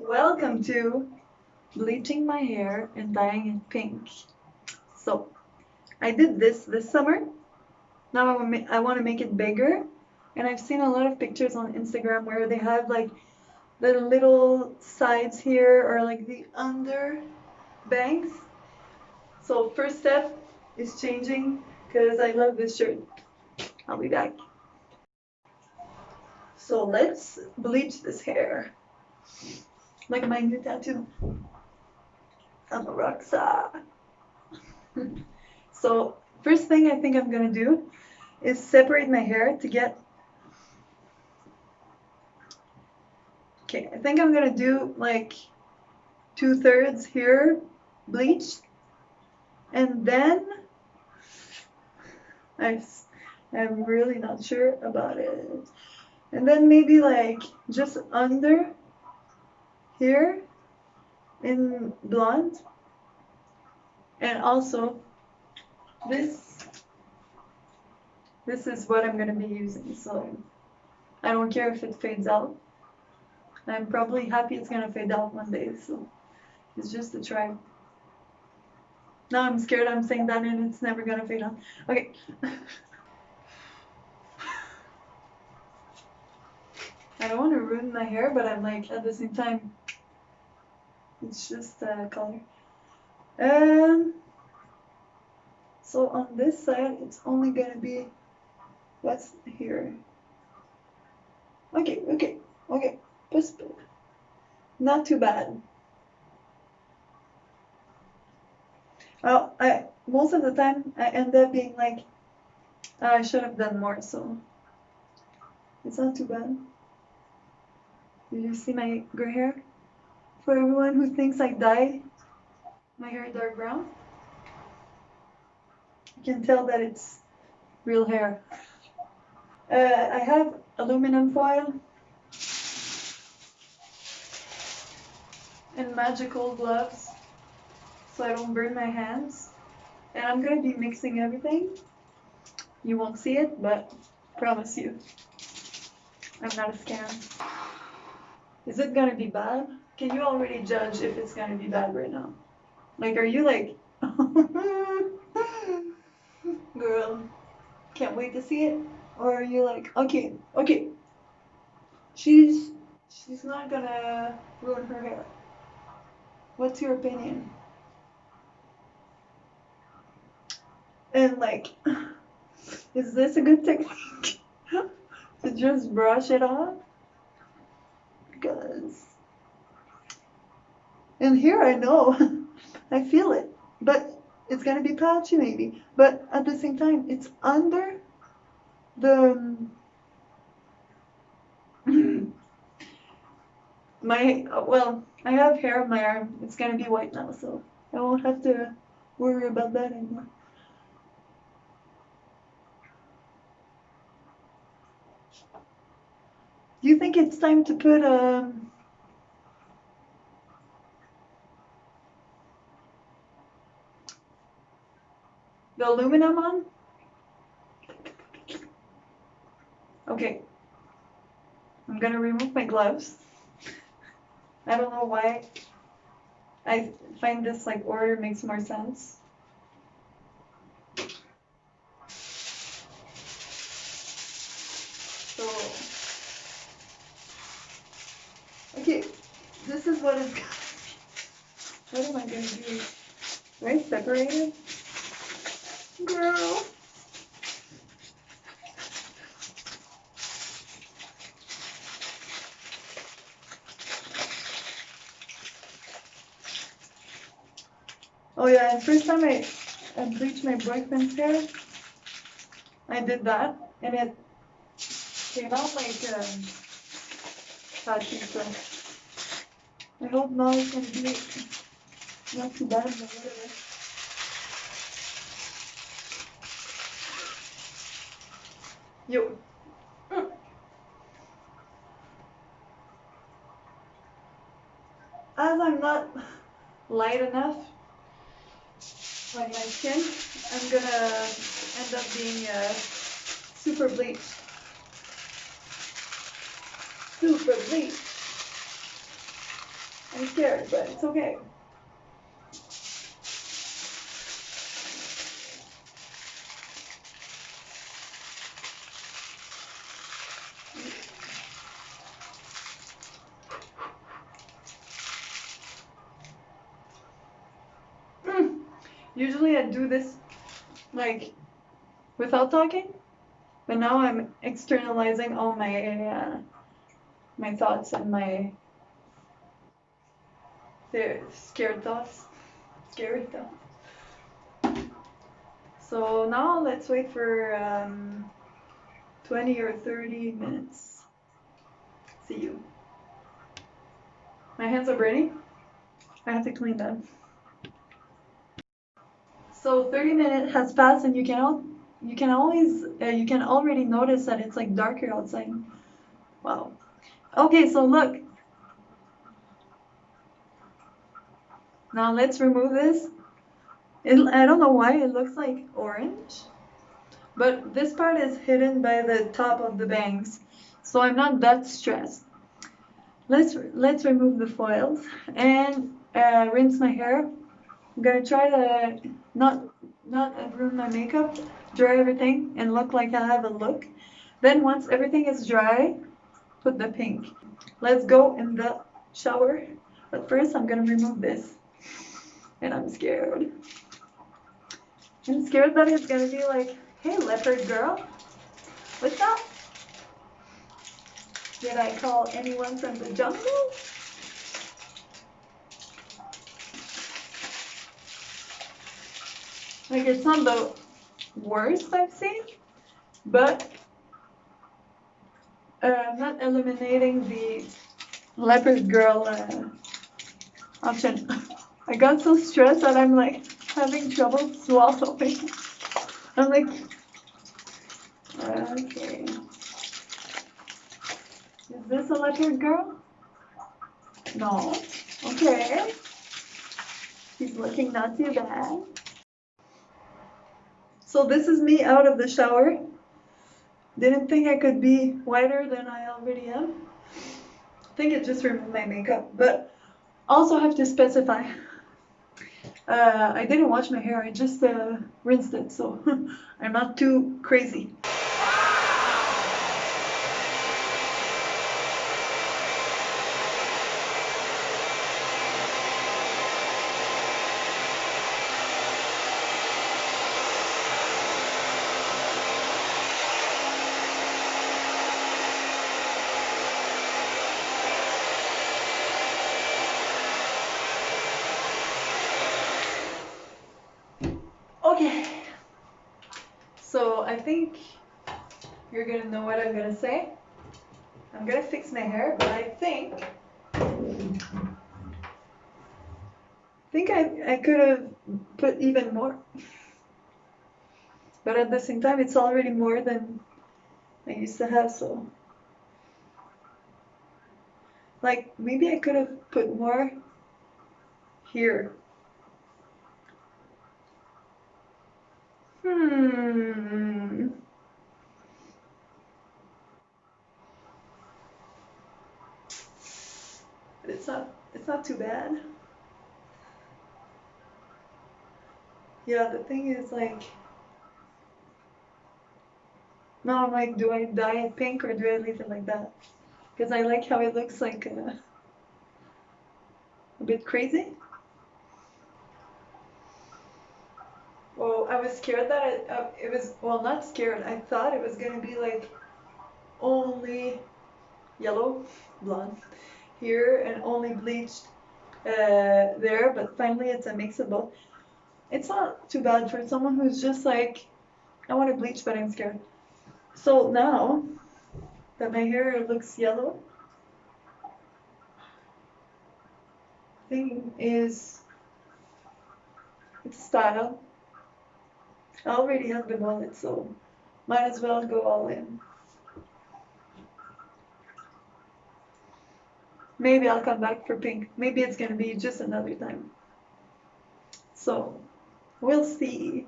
Welcome to bleaching my hair and dyeing it pink. So, I did this this summer. Now I want to make it bigger. And I've seen a lot of pictures on Instagram where they have like the little sides here or like the under bangs. So first step is changing because I love this shirt. I'll be back. So let's bleach this hair. Like my new tattoo. I'm a rock star. so first thing I think I'm gonna do is separate my hair to get Okay, I think I'm gonna do like two thirds here bleached and then I, I'm really not sure about it and then maybe like just under here in blonde. And also this this is what I'm gonna be using so I don't care if it fades out. I'm probably happy it's gonna fade out one day so it's just a try. Now I'm scared I'm saying that and it's never gonna fade out. Okay. I don't want to ruin my hair but I'm like at the same time it's just a color. Um so on this side it's only gonna be what's here. Okay okay okay just not too bad. Well I most of the time I end up being like oh, I should have done more so. It's not too bad. Did you see my gray hair for everyone who thinks I dyed my hair dark brown. You can tell that it's real hair. Uh, I have aluminum foil and magical gloves so I don't burn my hands. And I'm gonna be mixing everything. You won't see it, but promise you, I'm not a scam. Is it gonna be bad? Can you already judge if it's gonna be bad right now? Like, are you like, girl, can't wait to see it? Or are you like, okay, okay, she's, she's not gonna ruin her hair. What's your opinion? And like, is this a good technique? to just brush it off? Because and here I know, I feel it, but it's gonna be patchy maybe. But at the same time, it's under the my well, I have hair on my arm. It's gonna be white now, so I won't have to worry about that anymore. Do you think it's time to put um the aluminum on? Okay. I'm gonna remove my gloves. I don't know why. I find this like order makes more sense. So, okay, this is what is. What am I gonna do? Am I separated? Girl. Oh yeah, and first time I, I bleached my boyfriend's hair, I did that, and it came out like um, patchy, so I hope now it's gonna be not too bad, but whatever. Yo. As I'm not light enough on my skin, I'm gonna end up being uh, super bleached. Super bleached. I'm scared, but it's okay. Mm. Usually I do this like without talking, but now I'm externalizing all my uh, my thoughts and my the scared thoughts, scary thoughts. So now let's wait for um, 20 or 30 minutes. See you. My hands are burning. I have to clean them. So 30 minutes has passed and you can you can always uh, you can already notice that it's like darker outside. Wow. Okay, so look. Now let's remove this. It, I don't know why it looks like orange, but this part is hidden by the top of the bangs, so I'm not that stressed. Let's let's remove the foils and uh, rinse my hair. I'm gonna try to not not ruin my makeup, dry everything, and look like I have a look. Then once everything is dry, put the pink. Let's go in the shower. But first I'm gonna remove this. And I'm scared. I'm scared that it's gonna be like, hey leopard girl, what's up? Did I call anyone from the jungle? Like it's not the worst I've seen, but uh, I'm not eliminating the leopard girl uh, option. I got so stressed that I'm like having trouble swallowing. I'm like, okay. Is this a leopard girl? No. Okay. She's looking not too bad. So this is me out of the shower. Didn't think I could be whiter than I already am. I think it just removed my makeup, but also have to specify. Uh, I didn't wash my hair, I just uh, rinsed it, so I'm not too crazy. Okay. So I think you're gonna know what I'm gonna say. I'm gonna fix my hair, but I think I think I, I could have put even more. But at the same time, it's already more than I used to have, so. Like, maybe I could have put more here. Hmm. But it's not it's not too bad. Yeah, the thing is like now I'm like, do I dye it pink or do I leave it like that? Because I like how it looks like uh, a bit crazy. I was scared that it, uh, it was, well, not scared. I thought it was going to be like only yellow, blonde here and only bleached uh, there, but finally it's a mix of both. It's not too bad for someone who's just like, I want to bleach, but I'm scared. So now that my hair looks yellow, thing is, it's style. I already have the mullet, so might as well go all in. Maybe I'll come back for pink. Maybe it's gonna be just another time. So, we'll see.